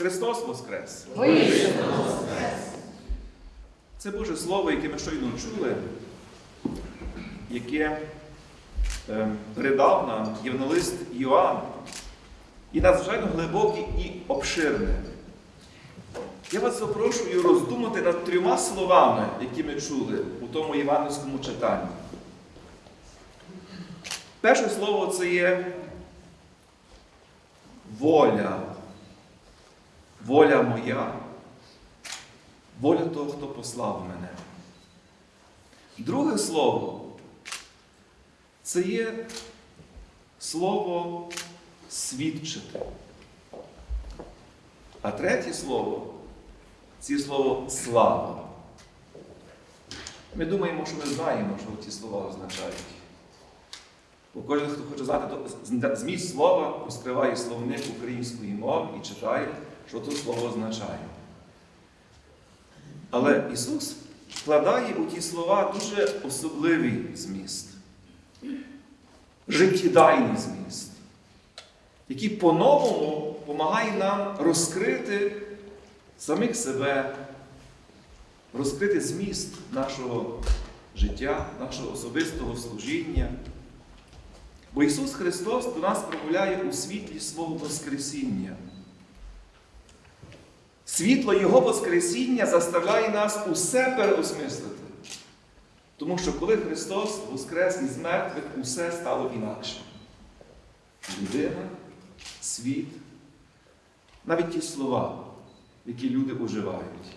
Христос Воскрес! Це Боже Слово, яке ми щойно чули, яке е, передав нам євангелист Йоанн, і надзвичайно глибоке і обширне. Я вас запрошую роздумати над трьома словами, які ми чули у тому євангельському читанні. Перше слово це є воля. Воля моя, воля того, хто послав мене. Друге слово це є слово свідчити. А третє слово це слово слава. Ми думаємо, що ми знаємо, що ці слова означають. Бо кожен, хто хоче знати, то зміст слова розкриває словник української мови і читає, що тут слово означає. Але Ісус вкладає у ті слова дуже особливий зміст, життєдайний зміст, який по-новому допомагає нам розкрити самих себе, розкрити зміст нашого життя, нашого особистого служіння. Бо Ісус Христос до нас промовляє у світлі свого Воскресіння. Світло Його Воскресіння заставляє нас усе переосмислити. Тому що коли Христос воскрес із мертвих, усе стало інакше. Людина, світ, навіть ті слова, які люди уживають.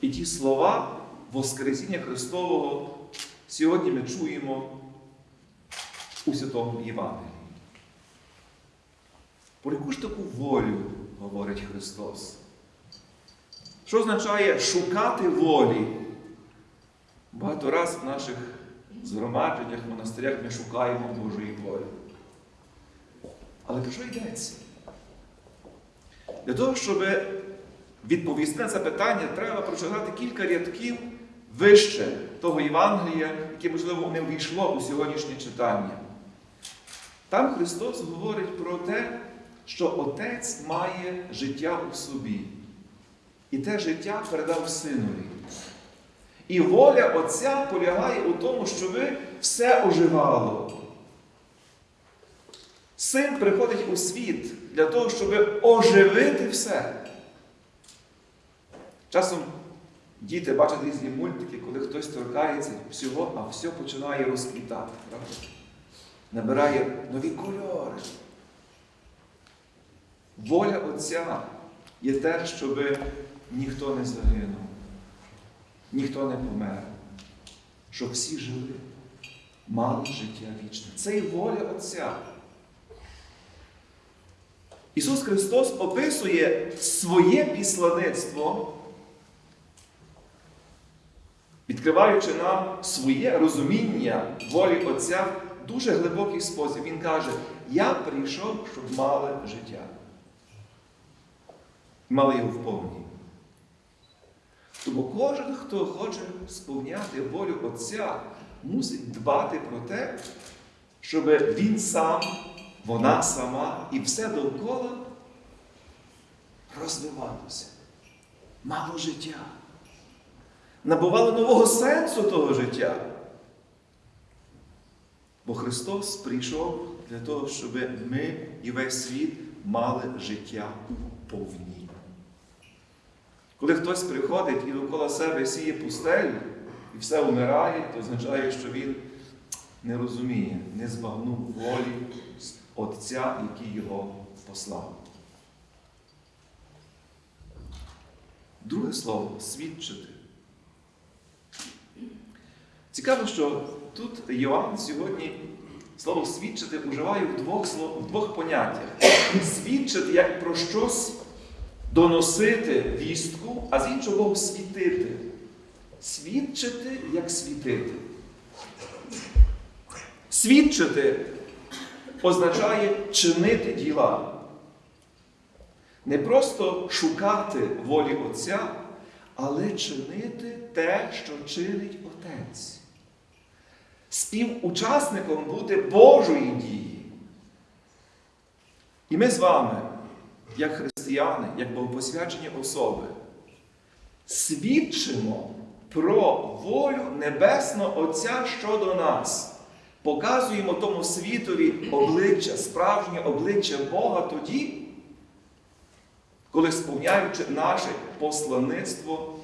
І ті слова Воскресіння Христового сьогодні ми чуємо у Святому Євангелії. Про яку ж таку волю говорить Христос? Що означає шукати волі? Багато раз в наших згромадженнях, монастирях ми шукаємо Божої волі. Але про що йдеться? Для того, щоб відповісти на це питання, треба прочитати кілька рядків вище того Євангелія, яке, можливо, не увійшло у сьогоднішнє читання. Там Христос говорить про те, що Отець має життя у собі. І те життя передав Синові. І воля Отця полягає у тому, щоб все оживало. Син приходить у світ для того, щоб оживити все. Часом діти бачать різні мультики, коли хтось торкається всього, а все починає розквітати. Правда? Набирає нові кольори. Воля Отця є те, щоб ніхто не загинув, ніхто не помер, щоб всі жили, мали життя вічне. Це і воля Отця. Ісус Христос описує своє післаництво, відкриваючи нам своє розуміння волі Отця в дуже глибокий спосіб. Він каже, я прийшов, щоб мали життя. Мали його вповні. Тому кожен, хто хоче сповняти волю Отця, мусить дбати про те, щоб він сам, вона сама і все довкола розвивалося, мало життя, набувало нового сенсу того життя. Бо Христос прийшов для того, щоб ми і весь світ мали життя у повні. Коли хтось приходить і довкола себе сіє пустелю і все вмирає, то означає, що він не розуміє, не збагнув волі Отця, який його послав. Друге слово свідчити. Цікаво, що тут Йоанн сьогодні слово свідчити вживає в двох, в двох поняттях. Свідчити як про щось доносити вістку, а з іншого боку світити. Свідчити як світити. Свідчити означає чинити діла. Не просто шукати волі Отця, але чинити те, що чинить Отець. Співучасником бути Божої дії. І ми з вами, як християни, як богопосвячені особи, свідчимо про волю Небесного Отця щодо нас. Показуємо тому світові обличчя, справжнє обличчя Бога тоді, коли сповняючи наше послаництво,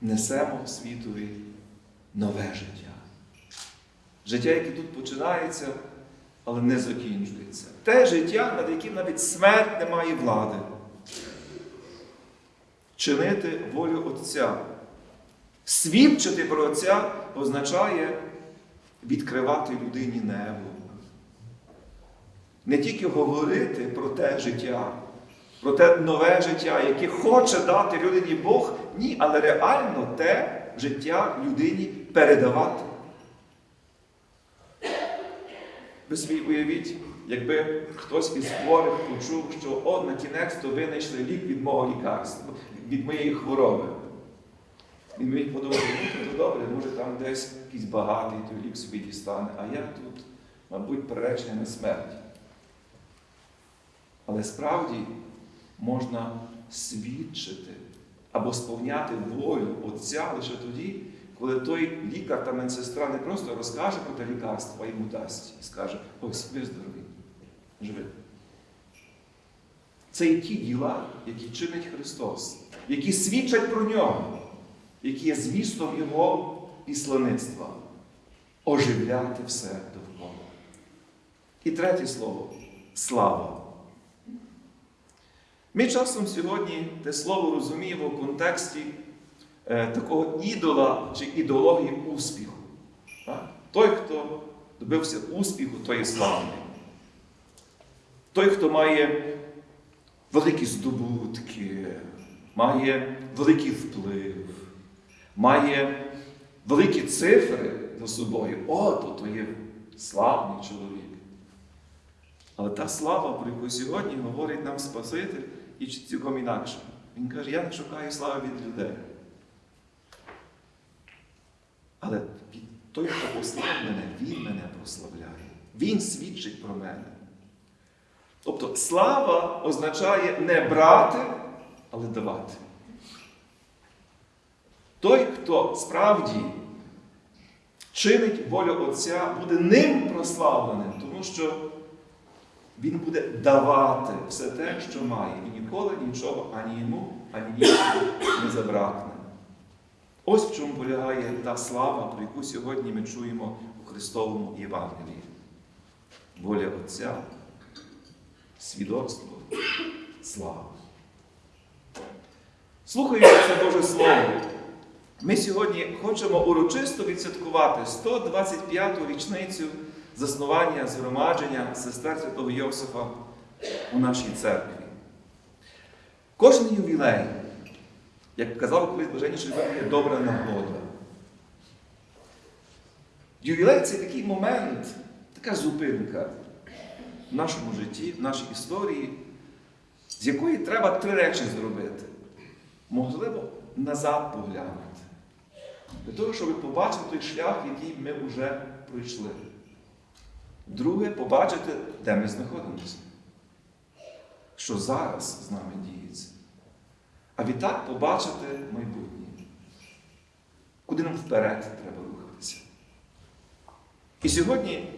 несемо світові нове життя. Життя, яке тут починається, але не закінчується. Те життя, над яким навіть смерть не має влади. Чинити волю Отця. Свідчити про Отця означає відкривати людині небо. Не тільки говорити про те життя, про те нове життя, яке хоче дати людині Бог, ні, але реально те життя людині передавати. Ви собі уявіть, якби хтось із хворих почув, що от на кінець то винайшли лік від мого лікарства, від моєї хвороби. Він міг подумати, ну то добре, може там десь якийсь багатий той лік собі дістане, а я тут, мабуть, приречений на смерть. Але справді можна свідчити або сповняти волю Отця лише тоді, коли той лікар та медсестра не просто розкаже про те лікарство, а йому дасть і скаже, ось ви здорові, живи. Це і ті діла, які чинить Христос, які свідчать про нього, які є змістом Його післаництва оживляти все довкола. І третє слово слава. Ми часом сьогодні те слово розуміємо в контексті такого ідола чи ідеології успіху. Той, хто добився успіху, той є славний. Той, хто має великі здобутки, має великий вплив, має великі цифри за собою. О, то, то є славний чоловік. Але та слава, про яку сьогодні говорить нам Спаситель, і цілком інакше. Він каже, я не шукаю слави від людей. Але той, хто послав мене, він мене прославляє. Він свідчить про мене. Тобто слава означає не брати, але давати. Той, хто справді чинить волю Отця, буде ним прославленим, тому що він буде давати все те, що має, і ніколи нічого ані йому, ані іншому не забракне. Ось в чому полягає та слава, про яку сьогодні ми чуємо у Христовому Євангелії. Воля Отця, свідоцтво, слава. Слухаючи це Боже Слово, ми сьогодні хочемо урочисто відсвяткувати 125-ту річницю заснування згромадження сестер Святого Йосифа у нашій церкві. Кожен ювілей, як казав колись блаженніший Євангелій, добра нагода. Ювілей це такий момент, така зупинка в нашому житті, в нашій історії, з якої треба три речі зробити. Можливо, назад поглянути. Для того, щоб побачити той шлях, який ми вже пройшли. Друге, побачити, де ми знаходимося. Що зараз з нами діється. А відтак побачити майбутнє. Куди нам вперед треба рухатися. І сьогодні,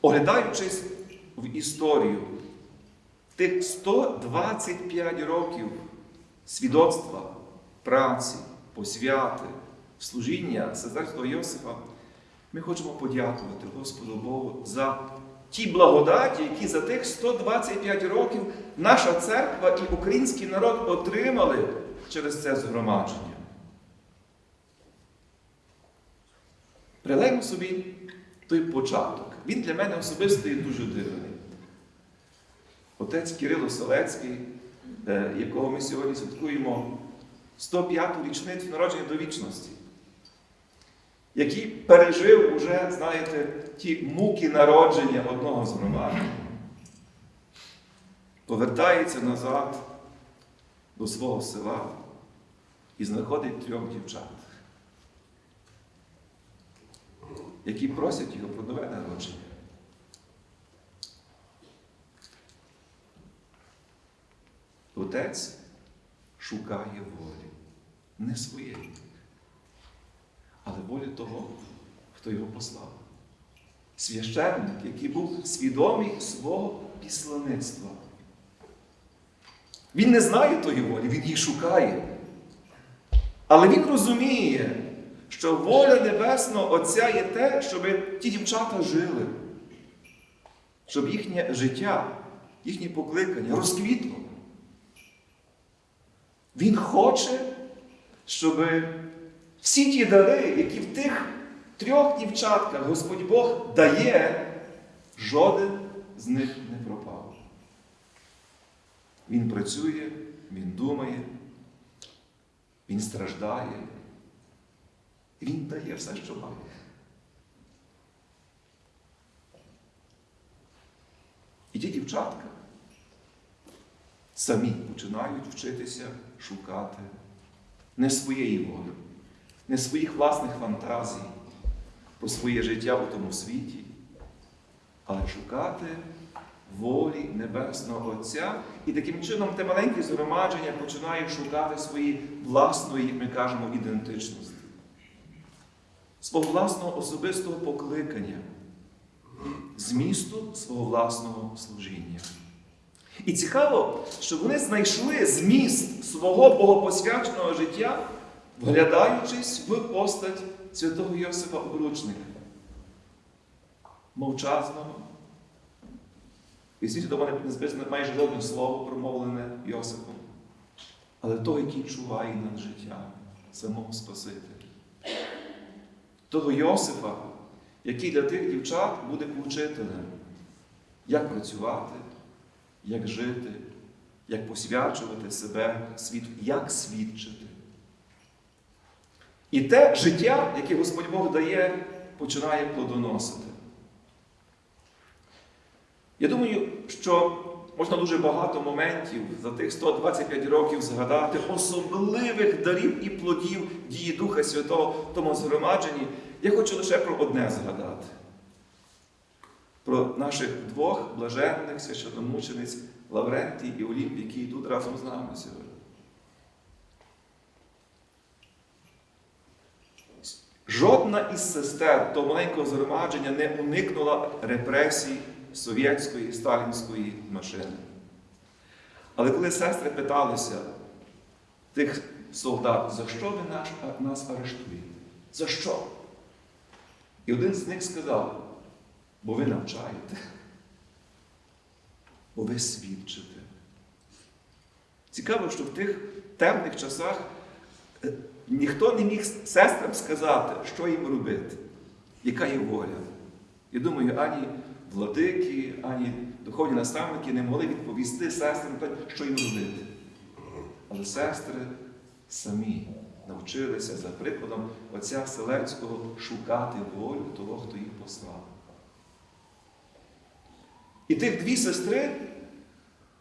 оглядаючись в історію тих 125 років свідоцтва, праці, посвяти, служіння сестерського Йосифа, ми хочемо подякувати Господу Богу за ті благодаті, які за тих 125 років наша церква і український народ отримали через це згромадження. Прилеймо собі той початок. Він для мене особисто є дуже дивний. Отець Кирило Солецький, е, якого ми сьогодні святкуємо 105-ту річницю народження до вічності, який пережив уже, знаєте, ті муки народження одного з громади, повертається назад до свого села і знаходить трьох дівчат, які просять його про нове народження. Отець шукає волі, не своєї, волі того, хто його послав. Священник, який був свідомий свого післаництва. Він не знає тої волі, він її шукає. Але він розуміє, що воля Небесного Отця є те, щоб ті дівчата жили, щоб їхнє життя, їхнє покликання розквітло. Він хоче, щоб всі ті дари, які в тих трьох дівчатках Господь Бог дає, жоден з них не пропав. Він працює, він думає, він страждає, він дає все, що має. І ті дівчатка самі починають вчитися шукати не своєї волі, не своїх власних фантазій про своє життя у тому світі, але шукати волі Небесного Отця. І таким чином те маленьке згромадження починає шукати свої власної, як ми кажемо, ідентичності, свого власного особистого покликання, змісту свого власного служіння. І цікаво, що вони знайшли зміст свого богопосвяченого життя, вглядаючись в постать святого Йосифа Обручника, мовчазного. І світі до мене не записано майже жодне слово промовлене Йосифом, але того, який чуває над життям самого Спасителя. Того Йосифа, який для тих дівчат буде учителем, як працювати, як жити, як посвячувати себе світу, як свідчити. І те життя, яке Господь Бог дає, починає плодоносити. Я думаю, що можна дуже багато моментів за тих 125 років згадати особливих дарів і плодів дії Духа Святого в тому згромадженні. Я хочу лише про одне згадати. Про наших двох блаженних священномучениць Лаврентій і Олімп, які йдуть разом з нами сьогодні. Жодна із сестер того маленького згромадження не уникнула репресій совєтської сталінської машини. Але коли сестри питалися тих солдат, за що ви наш, нас арештуєте? За що? І один з них сказав, бо ви навчаєте, бо ви свідчите. Цікаво, що в тих темних часах е, ніхто не міг сестрам сказати, що їм робити, яка є воля. Я думаю, ані владики, ані духовні наставники не могли відповісти сестрам, що їм робити. Але сестри самі навчилися за прикладом отця Селецького шукати волю того, хто їх послав. І тих дві сестри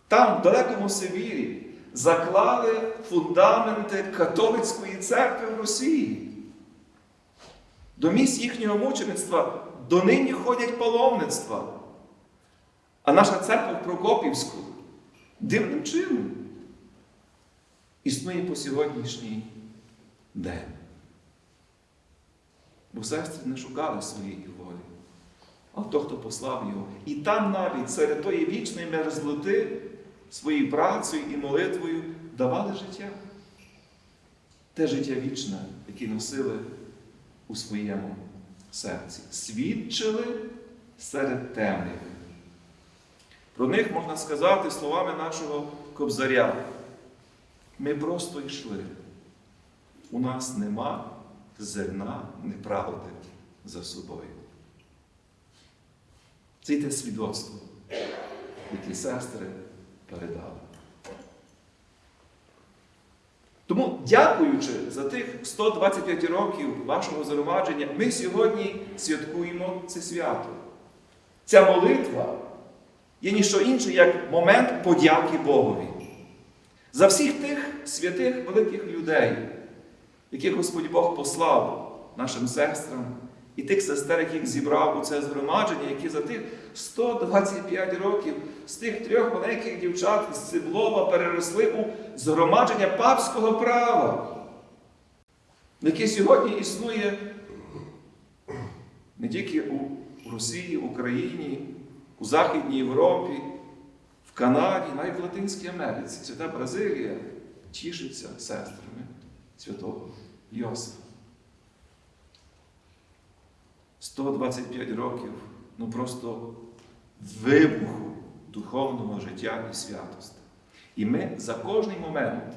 там, в далекому Сибірі, заклали фундаменти католицької церкви в Росії. До місць їхнього мучеництва донині ходять паломництва. А наша церква в Прокопівську дивним чином існує по сьогоднішній день. Бо сестри не шукали своєї волі, а то, хто послав його. І там навіть серед тої вічної мерзлоти своєю працею і молитвою давали життя. Те життя вічне, яке носили у своєму серці. Свідчили серед темних. Про них можна сказати словами нашого кобзаря. Ми просто йшли. У нас нема зерна неправди за собою. Це й те свідоцтво, яке сестри передали. Тому, дякуючи за тих 125 років вашого заровадження, ми сьогодні святкуємо це свято. Ця молитва є ніщо інше, як момент подяки Богові. За всіх тих святих великих людей, яких Господь Бог послав нашим сестрам і тих сестер, яких зібрав у це згромадження, які за тих 125 років з тих трьох маленьких дівчат з Циблова переросли у згромадження папського права, яке сьогодні існує не тільки у Росії, Україні, у Західній Європі, в Канаді, навіть в Латинській Америці. Свята Бразилія тішиться сестрами святого Йосифа. 125 років, ну просто вибуху духовного життя і святості. І ми за кожний момент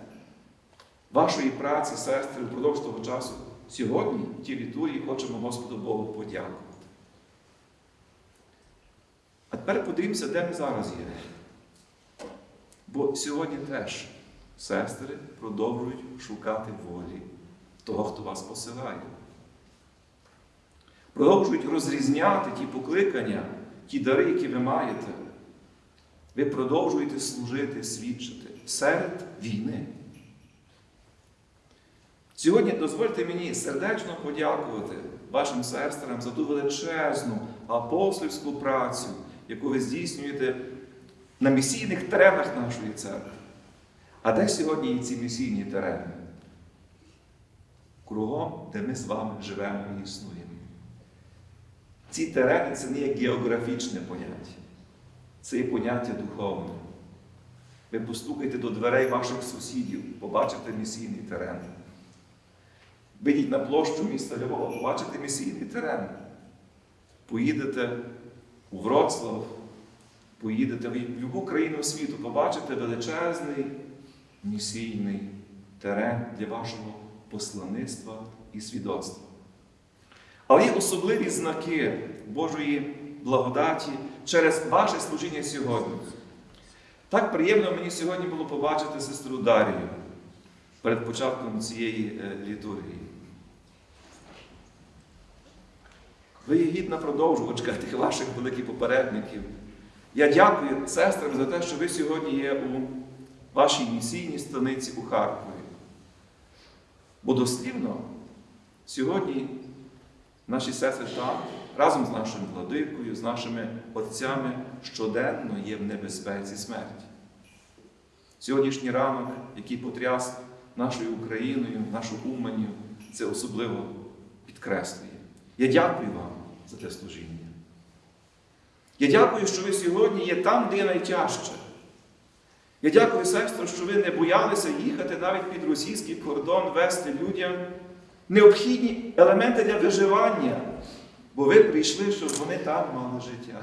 вашої праці, сестри, впродовж того часу, сьогодні в тій літургії хочемо Господу Богу подякувати. А тепер подивимося, де ми зараз є. Бо сьогодні теж сестри продовжують шукати волі того, хто вас посилає. Продовжують розрізняти ті покликання, ті дари, які ви маєте. Ви продовжуєте служити, свідчити серед війни. Сьогодні дозвольте мені сердечно подякувати вашим сестрам за ту величезну апостольську працю, яку ви здійснюєте на місійних теренах нашої церкви. А де сьогодні є ці місійні терени? Кругом, де ми з вами живемо і існуємо. Ці терени це не є географічне поняття, це є поняття духовне. Ви постукайте до дверей ваших сусідів, побачите місійний терен. Вийдіть на площу міста Львова, побачите місійний терен. Поїдете у Вроцлав, поїдете в будь-яку країну світу, побачите величезний місійний терен для вашого послаництва і свідоцтва. Але є особливі знаки Божої благодаті через ваше служіння сьогодні. Так приємно мені сьогодні було побачити сестру Дарію перед початком цієї е, літургії. Ви є гідна продовжувачка тих ваших великих попередників. Я дякую сестрам за те, що ви сьогодні є у вашій місійній станиці у Харкові. Бо дослівно сьогодні наші сестри там разом з нашим владикою, з нашими отцями щоденно є в небезпеці смерті. Сьогоднішній ранок, який потряс нашою Україною, нашу Уманію, це особливо підкреслює. Я дякую вам за те служіння. Я дякую, що ви сьогодні є там, де є найтяжче. Я дякую, сестро, що ви не боялися їхати навіть під російський кордон, вести людям необхідні елементи для виживання, бо ви прийшли, щоб вони там мали життя.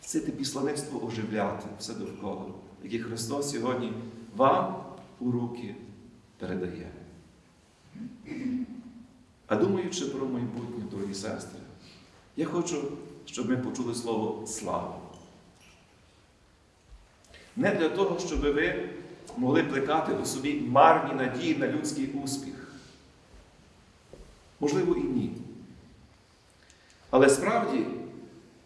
Це те післаництво оживляти все довкола, яке Христос сьогодні вам у руки передає. А думаючи про майбутнє, дорогі сестри, я хочу, щоб ми почули слово слава. Не для того, щоб ви могли плекати у собі марні надії на людський успіх. Можливо, і ні. Але справді,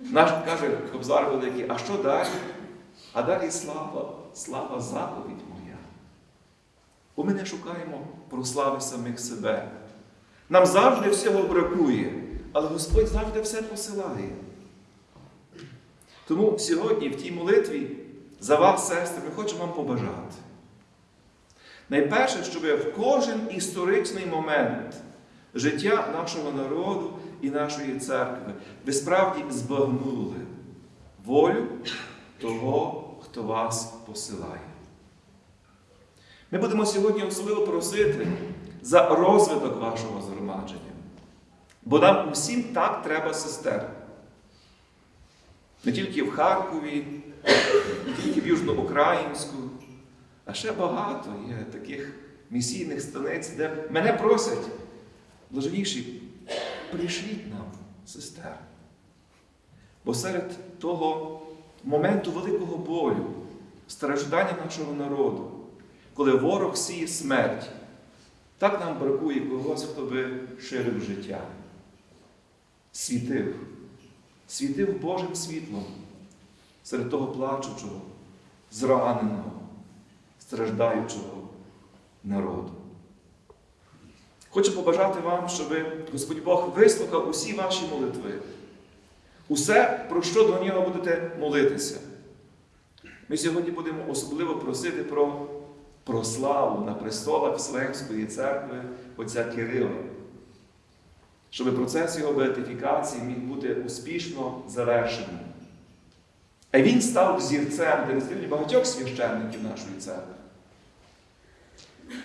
наш каже Кобзар Великий, а що далі? А далі слава, слава заповідь моя. Бо ми не шукаємо прослави самих себе. Нам завжди всього бракує, але Господь завжди все посилає. Тому сьогодні в тій молитві за вас, сестри, ми хочемо вам побажати. Найперше, щоб в кожен історичний момент життя нашого народу і нашої церкви ви справді збагнули волю того, хто вас посилає. Ми будемо сьогодні особливо просити за розвиток вашого згромадження. Бо нам усім так треба сестер. Не тільки в Харкові, не тільки в Южноукраїнську, а ще багато є таких місійних станиць, де мене просять, блаженніші, прийшліть нам, сестер. Бо серед того моменту великого болю, страждання нашого народу, коли ворог сіє смерть, так нам бракує когось, хто би ширив життя, світив, світив Божим світлом серед того плачучого, зраненого, страждаючого народу. Хочу побажати вам, щоб Господь Бог вислухав усі ваші молитви. Усе, про що до нього будете молитися. Ми сьогодні будемо особливо просити про, про славу на престолах Вселенської церкви отця Кирила, щоб процес його беатифікації міг бути успішно завершеним. А він став взірцем для багатьох священників нашої церкви.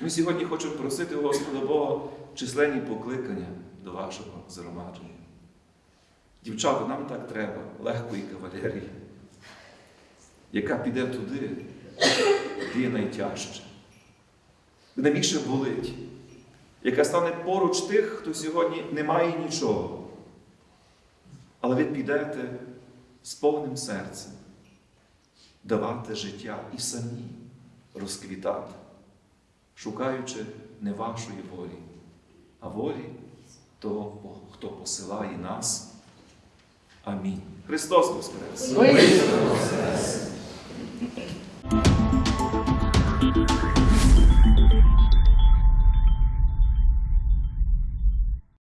Ми сьогодні хочемо просити Господа Бога численні покликання до вашого згромадження. Дівчата, нам так треба легкої кавалерії, яка піде туди, де є найтяжче, де найбільше болить, яка стане поруч тих, хто сьогодні не має нічого. Але ви підете з повним серцем давати життя і самі розквітати, шукаючи не вашої волі, а волі того, хто посилає нас. Амінь. Христос Воскрес!